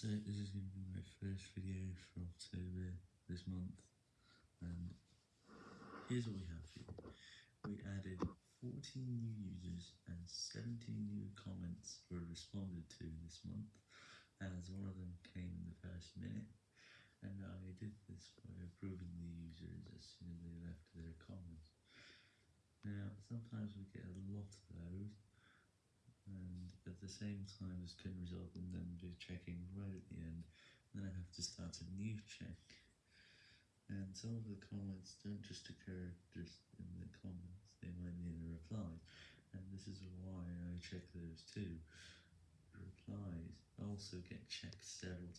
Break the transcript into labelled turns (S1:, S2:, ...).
S1: So this is going to be my first video for October this month, and here's what we have here. We added 14 new users and 17 new comments were responded to this month, as one of them came in the first minute, and I did this by approving the users as soon as they left their comments. Now, sometimes we get a lot of those, and at the same time this can result in them just checking right at the end, and then I have to start a new check. And some of the comments don't just occur just in the comments, they might need a reply, and this is why I check those too. Replies also get checked several